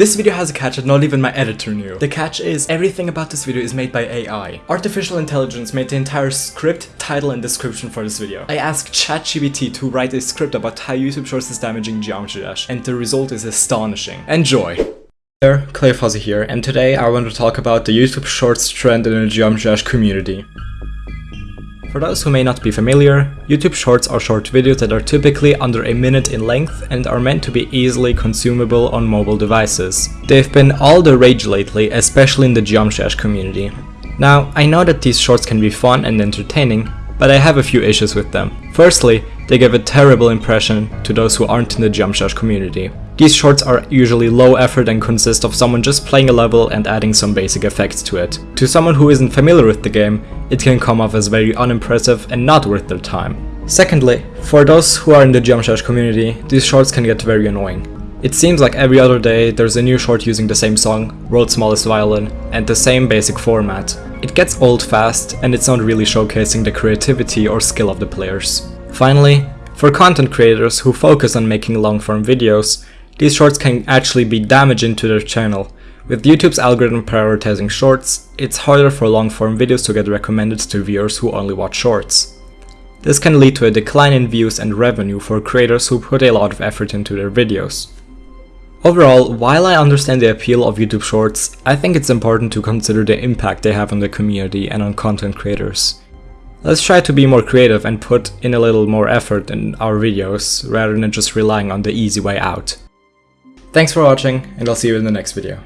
This video has a catch that not even my editor knew. The catch is, everything about this video is made by AI. Artificial intelligence made the entire script, title and description for this video. I asked ChatGPT to write a script about how YouTube Shorts is damaging Geometry Dash, and the result is astonishing. Enjoy! There, Clay Fuzzy here, and today I want to talk about the YouTube Shorts trend in the Geometry Dash community. For those who may not be familiar, YouTube Shorts are short videos that are typically under a minute in length and are meant to be easily consumable on mobile devices. They've been all the rage lately, especially in the Geometry Dash community. Now, I know that these shorts can be fun and entertaining, but I have a few issues with them. Firstly, they give a terrible impression to those who aren't in the Geometry Dash community. These shorts are usually low effort and consist of someone just playing a level and adding some basic effects to it. To someone who isn't familiar with the game, it can come off as very unimpressive and not worth their time. Secondly, for those who are in the Geometry community, these shorts can get very annoying. It seems like every other day there's a new short using the same song, World's Smallest Violin, and the same basic format. It gets old fast and it's not really showcasing the creativity or skill of the players. Finally, for content creators who focus on making long-form videos, these shorts can actually be damaging to their channel. With YouTube's algorithm prioritizing shorts, it's harder for long-form videos to get recommended to viewers who only watch shorts. This can lead to a decline in views and revenue for creators who put a lot of effort into their videos. Overall, while I understand the appeal of YouTube Shorts, I think it's important to consider the impact they have on the community and on content creators. Let's try to be more creative and put in a little more effort in our videos, rather than just relying on the easy way out. Thanks for watching, and I'll see you in the next video.